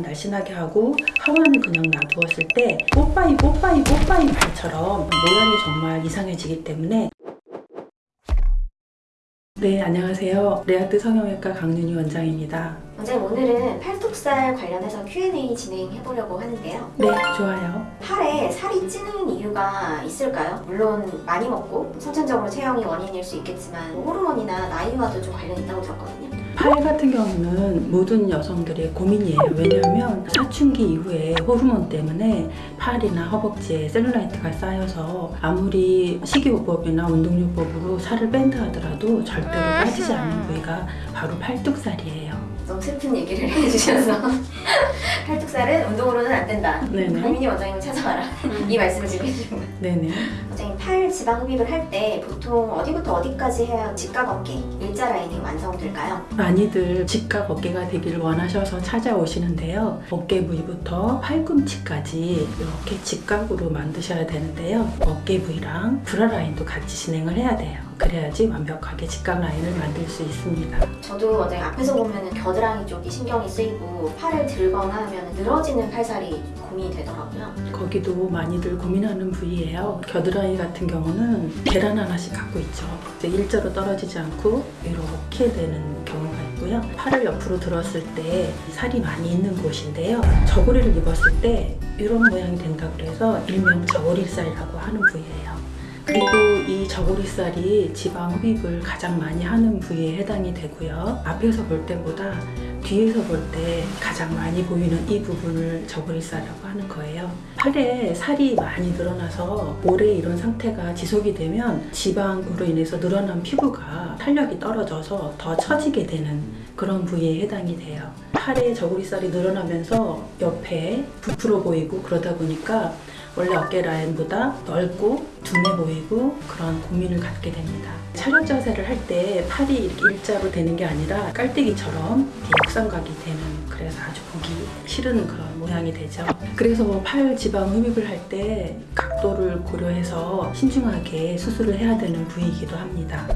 상완만 날씬하게 하고 하완을 그냥 놔두었을 때 뽀빠이 뽀빠이 뽀빠이 팔처럼 모양이 정말 이상해지기 때문에 네 안녕하세요 레아트 성형외과 강윤희 원장입니다 원장님 오늘은 팔뚝살 관련해서 Q&A 진행해 보려고 하는데요. 네 좋아요 팔에 살이 찌는 이유가 있을까요? 물론 많이 먹고 선천적으로 체형이 원인일 수 있겠지만 호르몬이나 나이와도 좀 관련이 있다고 들었거든요. 팔 같은 경우는 모든 여성들의 고민이에요. 왜냐하면 사춘기 이후에 호르몬 때문에 팔이나 허벅지에 셀룰라이트가 쌓여서 아무리 식이요법이나 운동요법으로 살을 뺀다 하더라도 절대로 빠지지 않는 부위가 바로 팔뚝살이에요. 너무 슬픈 얘기를 해주셔서 팔뚝살은 운동으로는 안 된다. 네네. 강민희 원장님을 찾아와라. 이 말씀을 지금 해주신 거예요. 네네. 팔 지방 흡입을 할 때 보통 어디부터 어디까지 해야 직각 어깨 일자 라인이 완성될까요? 많이들 직각 어깨가 되기를 원하셔서 찾아오시는데요. 어깨 부위부터 팔꿈치까지 이렇게 직각으로 만드셔야 되는데요. 어깨 부위랑 브라 라인도 같이 진행을 해야 돼요. 그래야지 완벽하게 직각 라인을 만들 수 있습니다. 저도 원장님 앞에서 보면 겨드랑이 쪽이 신경이 쓰이고 팔을 들거나 하면 늘어지는 팔살이 고민이 되더라고요. 거기도 많이들 고민하는 부위예요. 겨드랑이 같은 경우는 계란 하나씩 갖고 있죠. 일자로 떨어지지 않고 이렇게 되는 경우가 있고요. 팔을 옆으로 들었을 때 살이 많이 있는 곳인데요. 저고리를 입었을 때 이런 모양이 된다 그래서 일명 저고리살이라고 하는 부위예요. 그리고 이 저고리살이 지방 흡입을 가장 많이 하는 부위에 해당이 되고요. 앞에서 볼 때보다 뒤에서 볼 때 가장 많이 보이는 이 부분을 저고리살이라고 하는 거예요. 팔에 살이 많이 늘어나서 오래 이런 상태가 지속이 되면 지방으로 인해서 늘어난 피부가 탄력이 떨어져서 더 처지게 되는 그런 부위에 해당이 돼요. 팔에 저고리살이 늘어나면서 옆에 부풀어 보이고 그러다 보니까 원래 어깨 라인보다 넓고 둔해 보이고 그런 고민을 갖게 됩니다. 촬영 자세를 할 때 팔이 이렇게 일자로 되는 게 아니라 깔때기처럼 역삼각이 되는 그래서 아주 보기 싫은 그런 모양이 되죠. 그래서 팔 지방 흡입을 할 때 각도를 고려해서 신중하게 수술을 해야 되는 부위이기도 합니다.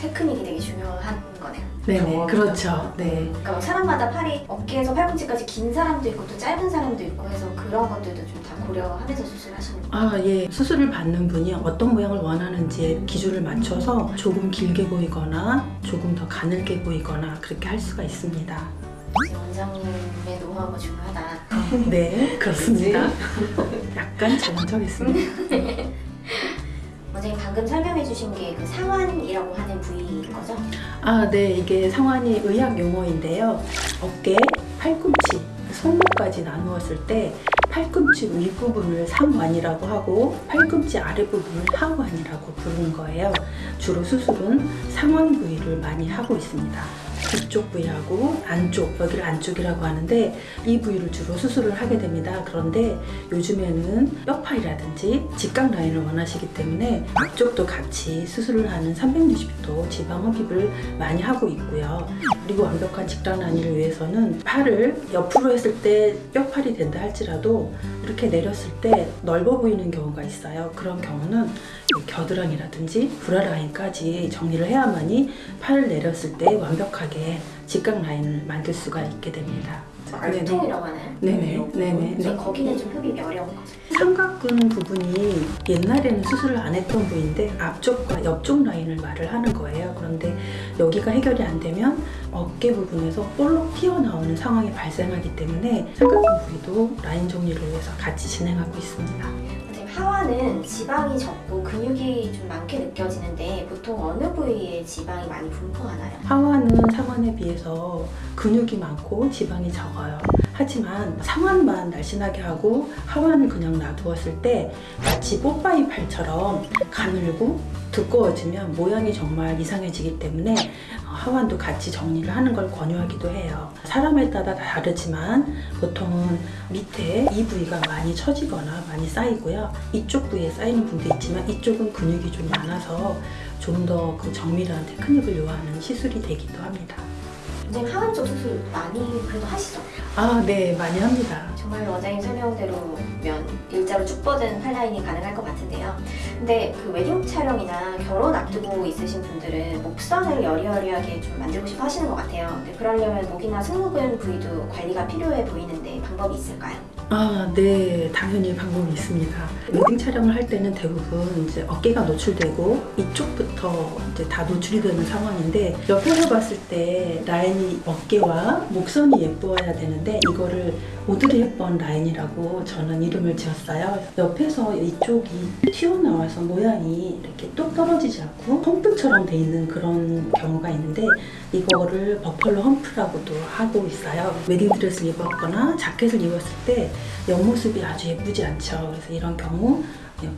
테크닉이 되게 중요한 거네요. 경험이죠. 그렇죠. 네. 그러니까 뭐 사람마다 팔이 어깨에서 팔꿈치까지 긴 사람도 있고 또 짧은 사람도 있고 해서 그런 것들도 좀 다 고려하면서 수술하시는 거예요. 아, 예. 수술을 받는 분이 어떤 모양을 원하는지에 기준을 맞춰서 조금 길게 보이거나 조금 더 가늘게 보이거나 그렇게 할 수가 있습니다. 원장님의 노하우가 중요하다. 네, 그렇습니다. 약간 자랑적했습니다. 방금 설명해 주신 게 그 상완이라고 하는 부위인 거죠? 아, 네. 이게 상완이 의학 용어인데요. 어깨, 팔꿈치, 손목까지 나누었을 때 팔꿈치 윗부분을 상완이라고 하고 팔꿈치 아랫부분을 하완이라고 부르는 거예요. 주로 수술은 상완 부위를 많이 하고 있습니다. 뒤쪽 부위하고 안쪽, 여기를 안쪽이라고 하는데 이 부위를 주로 수술을 하게 됩니다. 그런데 요즘에는 뼈파이라든지 직각 라인을 원하시기 때문에 앞쪽도 같이 수술을 하는 360도 지방 흡입을 많이 하고 있고요. 그리고 완벽한 직각 라인을 위해서는 팔을 옆으로 했을 때 뼈팔이 된다 할지라도 이렇게 내렸을 때 넓어 보이는 경우가 있어요. 그런 경우는 이 겨드랑이라든지 브라 라인까지 정리를 해야만이 팔을 내렸을 때 완벽하게 직각 라인을 만들 수가 있게 됩니다. 말통이라고 하나요? 네네, 네네, 네. 거기는 좀 흡입이 어려운 거죠. 삼각근 부분이 옛날에는 수술을 안 했던 부위인데 앞쪽과 옆쪽 라인을 말을 하는 거예요. 그런데 여기가 해결이 안 되면 어깨 부분에서 볼록 튀어나오는 상황이 발생하기 때문에 삼각근 부위도 라인 정리를 위해서 같이 진행하고 있습니다. 하완은 지방이 적고 근육이 좀 많게 느껴지는데 보통 어느 부위에 지방이 많이 분포하나요? 하완은 상완에 비해서 근육이 많고 지방이 적어요. 하지만 상완만 날씬하게 하고 하완을 그냥 놔두었을 때 마치 뽀빠이 팔처럼 가늘고 두꺼워지면 모양이 정말 이상해지기 때문에 어, 하완도 같이 정리를 하는 걸 권유하기도 해요. 사람에 따라 다르지만 보통은 밑에 이 부위가 많이 처지거나 많이 쌓이고요. 이쪽 부위에 쌓이는 분도 있지만 이쪽은 근육이 좀 많아서 좀 더 그 정밀한 테크닉을 요하는 시술이 되기도 합니다. 하완 쪽 수술 많이 그래도 하시죠? 아, 네, 많이 합니다. 정말 원장님 설명대로면 일자로 쭉 뻗은 팔라인이 가능할 것 같은데요. 근데 그 웨딩 촬영이나 결혼 앞두고 있으신 분들은 목선을 여리여리하게 좀 만들고 싶어 하시는 것 같아요. 근데 그러려면 목이나 승모근 부위도 관리가 필요해 보이는데 방법이 있을까요? 아, 네, 당연히 방법이 있습니다. 웨딩 촬영을 할 때는 대부분 이제 어깨가 노출되고 이쪽부터 이제 다 노출이 되는 상황인데 옆에서 봤을 때 라인이 어깨와 목선이 예뻐야 되는데 이거를 오드리 헵번 라인이라고 저는 이름을 지었어요. 옆에서 이쪽이 튀어나와서 모양이 이렇게 똑 떨어지지 않고 hump처럼 돼 있는 그런 경우가 있는데 이거를 buffalo hump라고도 하고 있어요. 웨딩 드레스를 입었거나 자켓을 입었을 때 옆모습이 아주 예쁘지 않죠. 그래서 이런 경우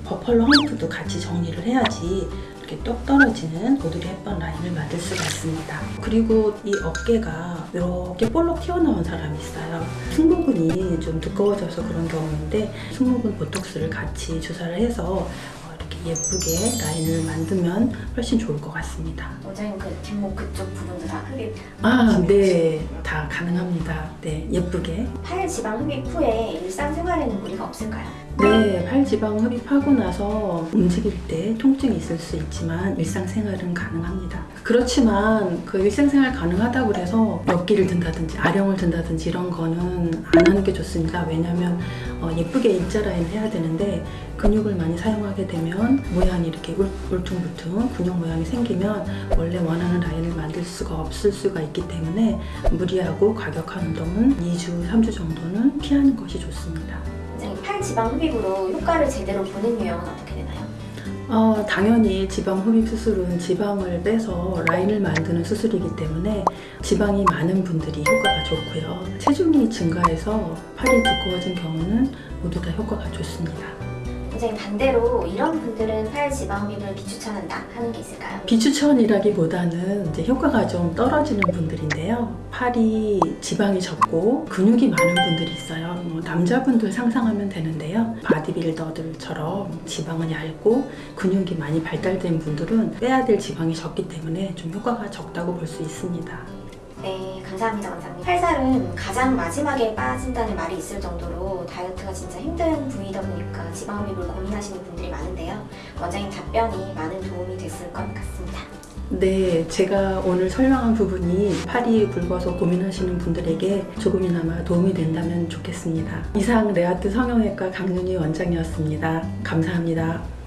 buffalo hump도 같이 정리를 해야지 이렇게 똑 떨어지는 오드리 헵번 라인을 만들 수가 있습니다. 그리고 이 어깨가 이렇게 볼록 튀어나온 사람이 있어요. 승모근이 좀 두꺼워져서 그런 경우인데 승모근 보톡스를 같이 주사를 해서 예쁘게 라인을 만들면 훨씬 좋을 것 같습니다. 원장님 그 뒷목 그쪽 부분도 다 흡입 아, 네. 다 가능합니다. 네, 예쁘게. 팔 지방 흡입 후에 일상생활에는 무리가 없을까요? 네, 팔 지방 흡입하고 나서 움직일 때 통증이 있을 수 있지만 일상생활은 가능합니다. 그렇지만 그 일상생활 가능하다고 해서 몇 끼를 든다든지 아령을 든다든지 이런 거는 안 하는 게 좋습니다. 왜냐하면 어, 예쁘게 일자 라인 해야 되는데 근육을 많이 사용하게 되면 모양이 이렇게 울- 울퉁불퉁 근육 모양이 생기면 원래 원하는 라인을 만들 수가 없을 수가 있기 때문에 무리하고 과격한 운동은 2주, 3주 정도는 피하는 것이 좋습니다. 팔 지방 흡입으로 효과를 제대로 보는 유형은 어떻게 되나요? 어, 당연히 지방 흡입 수술은 지방을 빼서 라인을 만드는 수술이기 때문에 지방이 많은 분들이 효과가 좋고요. 체중이 증가해서 팔이 두꺼워진 경우는 모두 다 효과가 좋습니다. 원장님 반대로 이런 분들은 팔 지방 흡입을 비추천한다 하는 게 있을까요? 비추천이라기보다는 이제 효과가 좀 떨어지는 분들인데요. 팔이 지방이 적고 근육이 많은 분들이 있어요. 뭐 남자분들 상상하면 되는데요. 바디빌더들처럼 지방은 얇고 근육이 많이 발달된 분들은 빼야 될 지방이 적기 때문에 좀 효과가 적다고 볼 수 있습니다. 네, 감사합니다, 원장님. 팔살은 가장 마지막에 빠진다는 말이 있을 정도로 다이어트가 진짜 힘든 부위다 보니까 지방 흡입을 고민하시는 분들이 많은데요. 원장님 답변이 많은 도움이 됐을 것 같습니다. 네, 제가 오늘 설명한 부분이 팔이 굵어서 고민하시는 분들에게 조금이나마 도움이 된다면 좋겠습니다. 이상 레아트 성형외과 강윤희 원장이었습니다. 감사합니다.